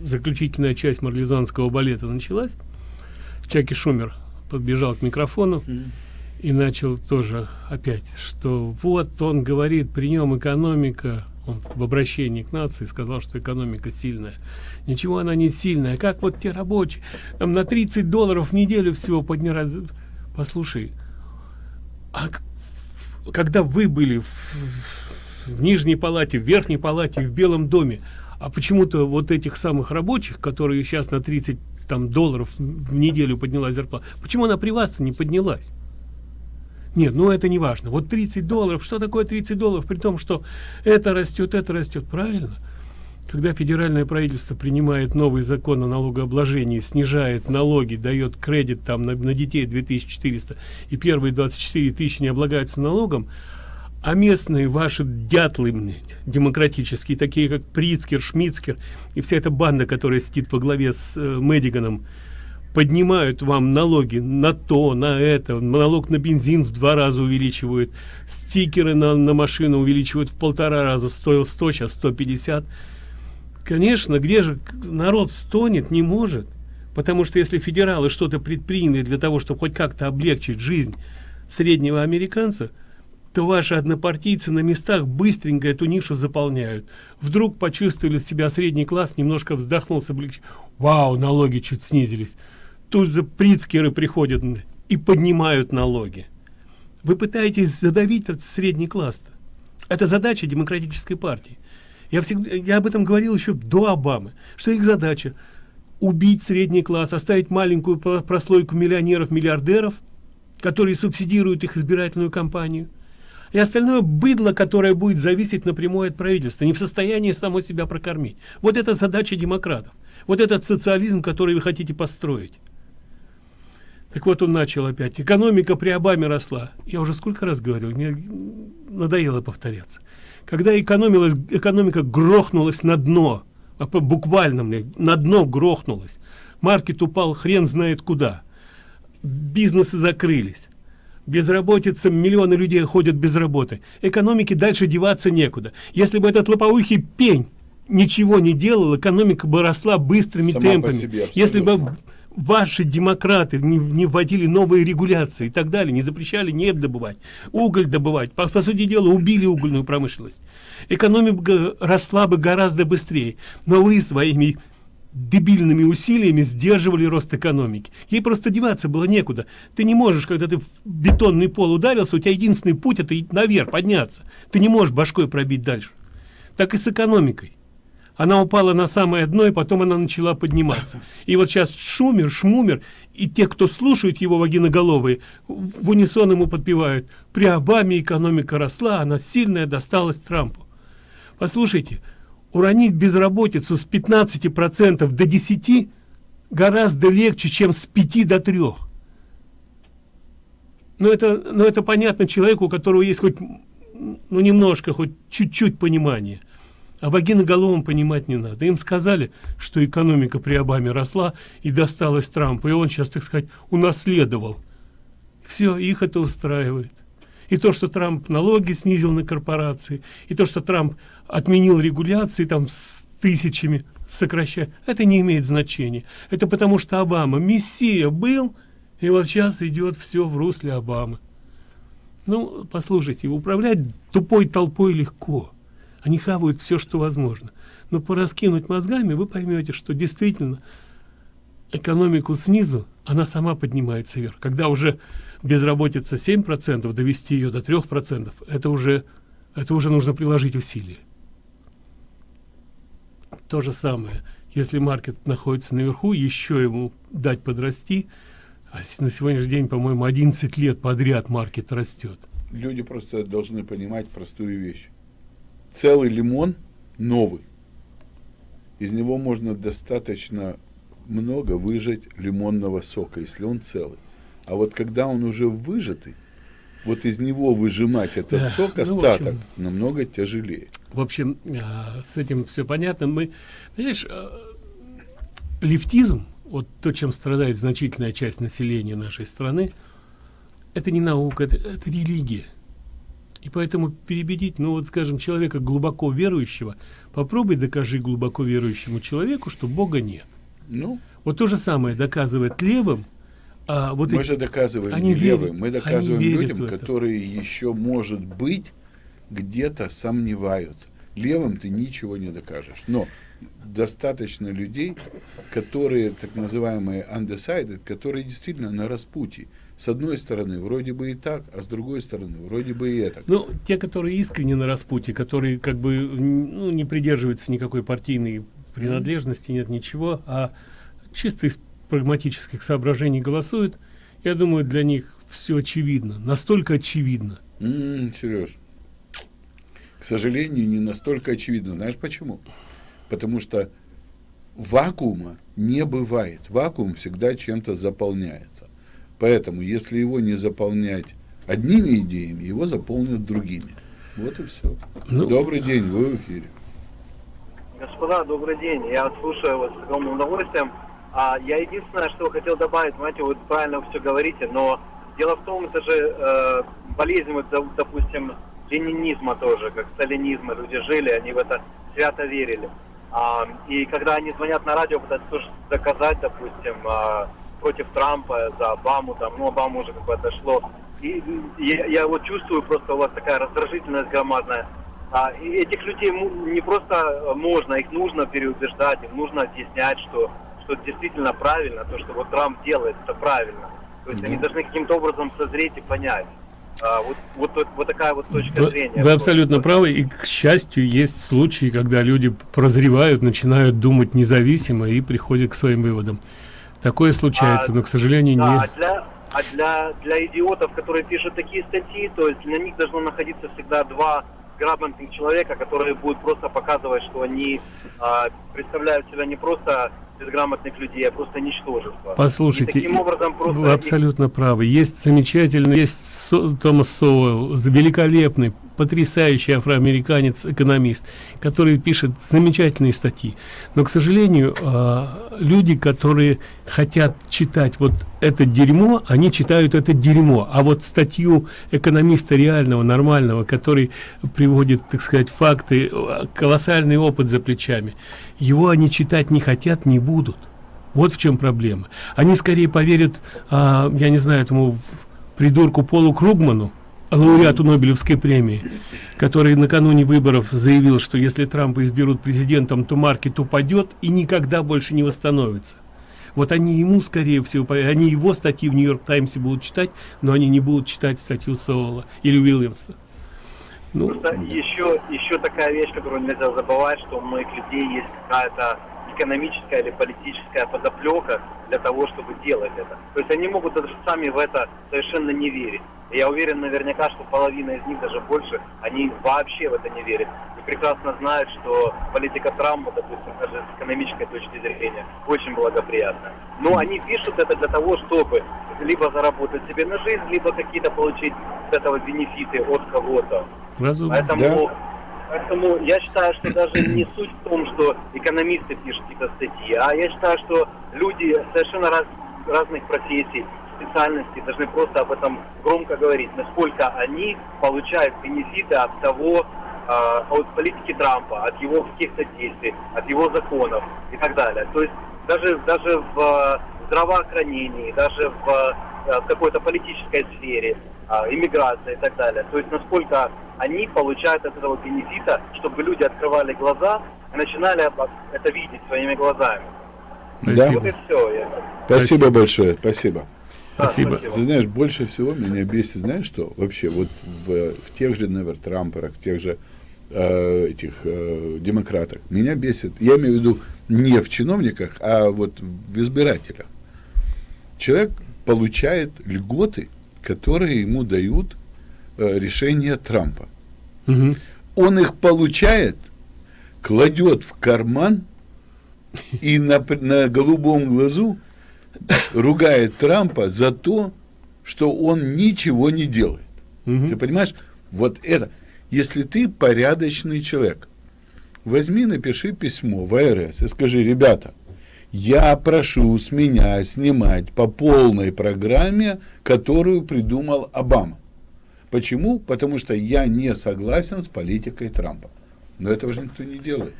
заключительная часть марлезанского балета началась, Чаки Шумер подбежал к микрофону и начал тоже опять, что вот он говорит, при нем экономика, он в обращении к нации сказал, что экономика сильная. Ничего она не сильная. Как вот те рабочие, там на 30 долларов в неделю всего поднялась. Послушай, а когда вы были в, в нижней палате, в верхней палате, в Белом доме, а почему-то вот этих самых рабочих, которые сейчас на 30 там, долларов в неделю поднялась зарплата, почему она при вас-то не поднялась? Нет, ну это не важно. Вот 30 долларов, что такое 30 долларов, при том, что это растет, это растет, правильно? Когда федеральное правительство принимает новый закон о налогообложении, снижает налоги, дает кредит там на, на детей 2400 и первые 24 тысячи не облагаются налогом, а местные ваши дятлы демократические, такие как Прицкер, Шмицкер и вся эта банда, которая сидит во главе с э, Мэдиганом, поднимают вам налоги на то, на это, налог на бензин в два раза увеличивают, стикеры на, на машину увеличивают в полтора раза, стоил 100, сейчас 150. Конечно, где же народ стонет, не может. Потому что если федералы что-то предприняли для того, чтобы хоть как-то облегчить жизнь среднего американца, то ваши однопартийцы на местах быстренько эту нишу заполняют. Вдруг почувствовали себя средний класс, немножко вздохнул с. Вау, налоги чуть снизились. Тут же прицкеры приходят и поднимают налоги. Вы пытаетесь задавить этот средний класс. -то. Это задача демократической партии. Я, всегда, я об этом говорил еще до Обамы, что их задача убить средний класс, оставить маленькую про- прослойку миллионеров, миллиардеров, которые субсидируют их избирательную кампанию, и остальное быдло, которое будет зависеть напрямую от правительства, не в состоянии само себя прокормить. Вот это задача демократов. Вот этот социализм, который вы хотите построить. Так вот он начал опять. Экономика при Обаме росла. Я уже сколько раз говорил, мне надоело повторяться. Когда экономилась, экономика грохнулась на дно, а буквально мне, на дно грохнулась. Маркет упал хрен знает куда. Бизнесы закрылись. Безработица, миллионы людей ходят без работы. Экономике дальше деваться некуда. Если бы этот лопоухий пень ничего не делал, экономика бы росла быстрыми Сама темпами. себе, Если бы. Ваши демократы не, не вводили новые регуляции и так далее, не запрещали нефть добывать, уголь добывать, по, по сути дела убили угольную промышленность. Экономика росла бы гораздо быстрее. Но вы своими дебильными усилиями сдерживали рост экономики. Ей просто деваться было некуда. Ты не можешь, когда ты в бетонный пол ударился, у тебя единственный путь это наверх подняться. Ты не можешь башкой пробить дальше. Так и с экономикой. Она упала на самое дно, и потом она начала подниматься. И вот сейчас Шумер, Шмумер, и те, кто слушают его вагиноголовые, в унисон ему подпевают. При Обаме экономика росла, она сильная досталась Трампу. Послушайте, уронить безработицу с 15% до 10% гораздо легче, чем с 5 до 3. Но это, но это понятно человеку, у которого есть хоть ну, немножко, хоть чуть-чуть понимания. А вагиноголовым понимать не надо. Им сказали, что экономика при Обаме росла и досталась Трампу, и он сейчас, так сказать, унаследовал. Все, их это устраивает. И то, что Трамп налоги снизил на корпорации, и то, что Трамп отменил регуляции там с тысячами сокращая, это не имеет значения. Это потому, что Обама мессия был, и вот сейчас идет все в русле Обамы. Ну, послушайте, управлять тупой толпой легко. Они хавают все, что возможно. Но пораскинуть мозгами, вы поймете, что действительно экономику снизу, она сама поднимается вверх. Когда уже безработица 7%, довести ее до 3%, это уже, это уже нужно приложить усилия. То же самое. если маркет находится наверху, еще ему дать подрасти, а на сегодняшний день, по-моему, 11 лет подряд маркет растет. Люди просто должны понимать простую вещь. Целый лимон новый. Из него можно достаточно много выжать лимонного сока, если он целый. А вот когда он уже выжатый, вот из него выжимать этот да, сок, остаток, ну, общем, намного тяжелее. В общем, а, с этим все понятно. Мы, понимаешь, а, лифтизм, вот то, чем страдает значительная часть населения нашей страны, это не наука, это, это религия. И поэтому перебедить, ну вот, скажем, человека глубоко верующего, попробуй докажи глубоко верующему человеку, что Бога нет. Ну, вот то же самое доказывает левым, а вот мы эти, же доказываем они не верят, левым, мы доказываем людям, которые еще, может быть, где-то сомневаются. Левым ты ничего не докажешь. Но достаточно людей, которые так называемые undecided, которые действительно на распутье. С одной стороны, вроде бы и так, а с другой стороны, вроде бы и это. Ну, те, которые искренне на распутье, которые как бы ну, не придерживаются никакой партийной принадлежности, нет ничего, а чисто из прагматических соображений голосуют, я думаю, для них все очевидно, настолько очевидно. Mm, Сереж, к сожалению, не настолько очевидно. Знаешь почему? Потому что вакуума не бывает. Вакуум всегда чем-то заполняется. Поэтому, если его не заполнять одними идеями, его заполнят другими. Вот и все. Ну, добрый день, вы в эфире. Господа, добрый день. Я слушаю вас с огромным удовольствием. А я единственное, что хотел добавить, знаете, вы правильно все говорите, но дело в том, это же э, болезнь, вот, допустим, ленинизма тоже, как сталинизма люди жили, они в это свято верили. А, и когда они звонят на радио, пытаются тоже доказать, допустим, а, против Трампа, за Обаму, там, ну, Обаму уже как бы отошло. И, я, я вот чувствую просто у вас такая раздражительность громадная. А, и этих людей не просто можно, их нужно переубеждать, им нужно объяснять, что что действительно правильно, то, что вот Трамп делает, это правильно. То есть mm-hmm. они должны каким-то образом созреть и понять. А, вот, вот, вот, такая вот точка вы, зрения. Вы абсолютно правы, и, к счастью, есть случаи, когда люди прозревают, начинают думать независимо и приходят к своим выводам. Такое случается, а, но, к сожалению, да, не... А для, а для, для идиотов, которые пишут такие статьи, то есть для них должно находиться всегда два грамотных человека, которые будут просто показывать, что они а, представляют себя не просто безграмотных людей, а просто ничтожество. Послушайте, таким образом просто вы абсолютно правы. Есть замечательный, есть Со, Томас Соуэлл, великолепный, потрясающий афроамериканец, экономист, который пишет замечательные статьи. Но, к сожалению, а, люди, которые хотят читать вот это дерьмо, они читают это дерьмо. А вот статью экономиста реального, нормального, который приводит, так сказать, факты, колоссальный опыт за плечами, его они читать не хотят, не будут. Вот в чем проблема. Они скорее поверят, а, я не знаю, этому придурку Полу Кругману, лауреату Нобелевской премии, который накануне выборов заявил, что если Трампа изберут президентом, то маркет упадет и никогда больше не восстановится. Вот они ему, скорее всего, они его статьи в Нью-Йорк Таймсе будут читать, но они не будут читать статью Соула или Уильямса. Ну, еще, еще такая вещь, которую нельзя забывать, что у многих людей есть какая-то экономическая или политическая подоплека для того, чтобы делать это. То есть они могут даже сами в это совершенно не верить. И я уверен наверняка, что половина из них, даже больше, они вообще в это не верят. И прекрасно знают, что политика Трампа, допустим, даже с экономической точки зрения, очень благоприятна. Но они пишут это для того, чтобы либо заработать себе на жизнь, либо какие-то получить с этого бенефиты от кого-то. Поэтому да. Поэтому я считаю, что даже не суть в том, что экономисты пишут какие-то статьи, а я считаю, что люди совершенно раз, разных профессий, специальностей должны просто об этом громко говорить, насколько они получают бенефиты от того, э, от политики Трампа, от его каких-то действий, от его законов и так далее. То есть даже, даже в здравоохранении, даже в, э, в какой-то политической сфере, иммиграции и так далее. То есть насколько они получают от этого бенефита, чтобы люди открывали глаза и начинали это видеть своими глазами. Да. Вот и все. Я... Спасибо, спасибо большое, спасибо. Спасибо. Ты знаешь, больше всего меня бесит, знаешь что? Вообще, вот в, в тех же Невер Трамперах, в тех же э, этих э, демократах меня бесит. Я имею в виду не в чиновниках, а вот в избирателях. Человек получает льготы, которые ему дают решения Трампа. Угу. Он их получает, кладет в карман и на, на голубом глазу ругает Трампа за то, что он ничего не делает. Угу. Ты понимаешь? Вот это. Если ты порядочный человек, возьми, напиши письмо в АРС и скажи, ребята, я прошу с меня снимать по полной программе, которую придумал Обама. Почему? Потому что я не согласен с политикой Трампа. Но этого же никто не делает.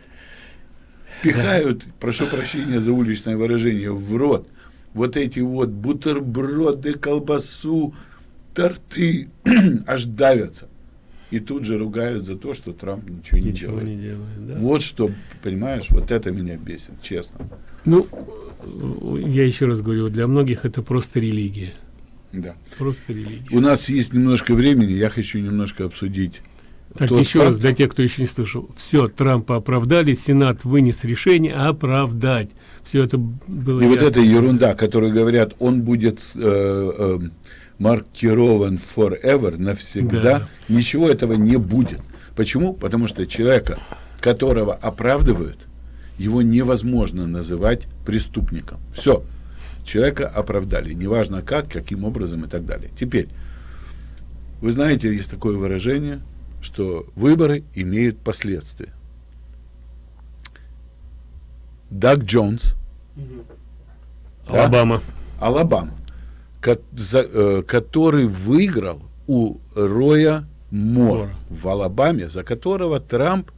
Пихают, прошу прощения за уличное выражение, в рот вот эти вот бутерброды, колбасу, торты, <clears throat> аж давятся. И тут же ругают за то, что Трамп ничего, не Ничего делает. не делает, да. Вот что, понимаешь, вот это меня бесит, честно. Ну, я еще раз говорю, для многих это просто религия. Да. Просто религия. У нас есть немножко времени, я хочу немножко обсудить. Так, тот еще факт- раз, для тех, кто еще не слышал. Все, Трампа оправдали, Сенат вынес решение оправдать. Все это было И вот ясно. эта ерунда, которую говорят, он будет э, э, маркирован forever, навсегда, Да. ничего этого не будет. Почему? Потому что человека, которого оправдывают, его невозможно называть преступником. Все. Человека оправдали. Неважно как, каким образом и так далее. Теперь, вы знаете, есть такое выражение, что выборы имеют последствия. Даг Джонс, да? Алабама. Алабама, ко- за- э, который выиграл у Роя Мора. в Алабаме, за которого Трамп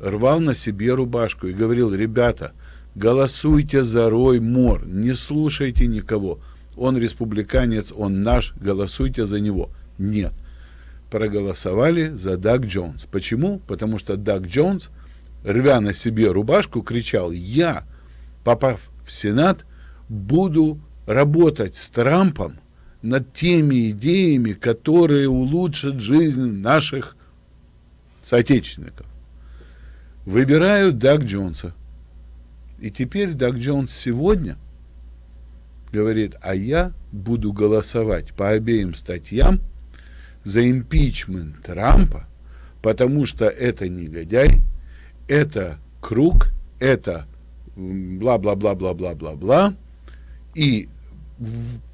рвал на себе рубашку и говорил, ребята, голосуйте за Рой Мор, не слушайте никого. Он республиканец, он наш, голосуйте за него. Нет. Проголосовали за Даг Джонс. Почему? Потому что Даг Джонс, рвя на себе рубашку, кричал, я, попав в Сенат, буду работать с Трампом над теми идеями, которые улучшат жизнь наших соотечественников. Выбираю Даг Джонса. И теперь Даг Джонс сегодня говорит, а я буду голосовать по обеим статьям за импичмент Трампа, потому что это негодяй, это круг, это бла-бла-бла-бла-бла-бла-бла, и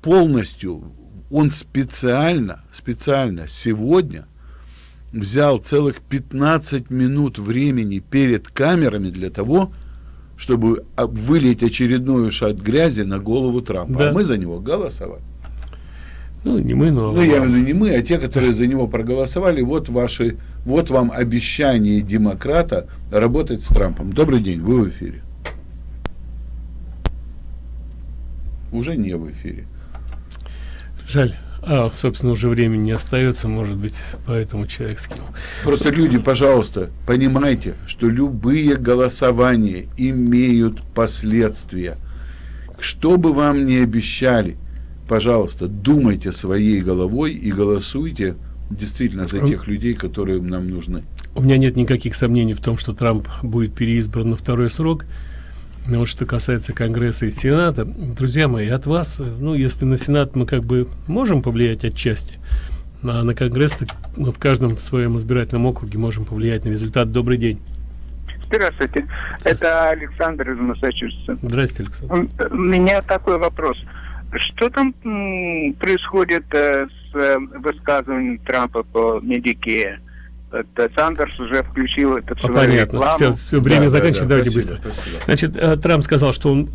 полностью он специально, специально сегодня взял целых 15 минут времени перед камерами для того, чтобы а, вылить очередную шат грязи на голову Трампа. Да. А мы за него голосовали. Ну, не мы, но... Ну, я имею в виду не мы, а те, которые за него проголосовали. Вот ваши, вот вам обещание демократа работать с Трампом. Добрый день, вы в эфире. Уже не в эфире. Жаль. А, собственно, уже времени не остается, может быть, поэтому человек скинул. Просто люди, пожалуйста, понимайте, что любые голосования имеют последствия. Что бы вам ни обещали, пожалуйста, думайте своей головой и голосуйте действительно за тех людей, которые нам нужны. У меня нет никаких сомнений в том, что Трамп будет переизбран на второй срок. Но вот что касается Конгресса и Сената, друзья мои, от вас, э, ну, если на Сенат мы как бы можем повлиять отчасти, а на Конгресс мы в каждом своем избирательном округе можем повлиять на результат. Добрый день. Здравствуйте. Это Александр из Массачусетса. Здрасте, Александр. М, У меня такой вопрос. Что там происходит э, с э, высказыванием Трампа по Медике? Это Сандерс уже включил это А, понятно. рекламу. Все, все время Да, да, заканчивать. да, Давайте спасибо, быстро. спасибо. Значит, э, Трамп сказал, что он,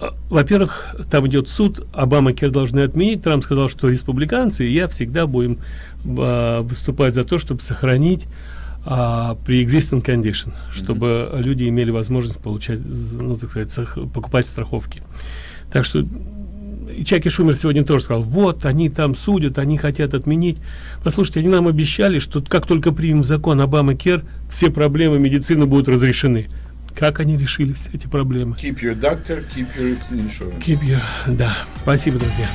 э, во-первых, там идет суд, Обама Кер должны отменить. Трамп сказал, что республиканцы и я всегда будем э, выступать за то, чтобы сохранить а, pre-existing condition, чтобы люди имели возможность получать, ну, так сказать, покупать страховки. Так что Чаки Шумер сегодня тоже сказал, вот, они там судят, они хотят отменить. Послушайте, они нам обещали, что как только примем закон Обама Кер, все проблемы медицины будут разрешены. Как они решились, эти проблемы? Keep your doctor, keep your insurance. Keep your- Да, спасибо, друзья.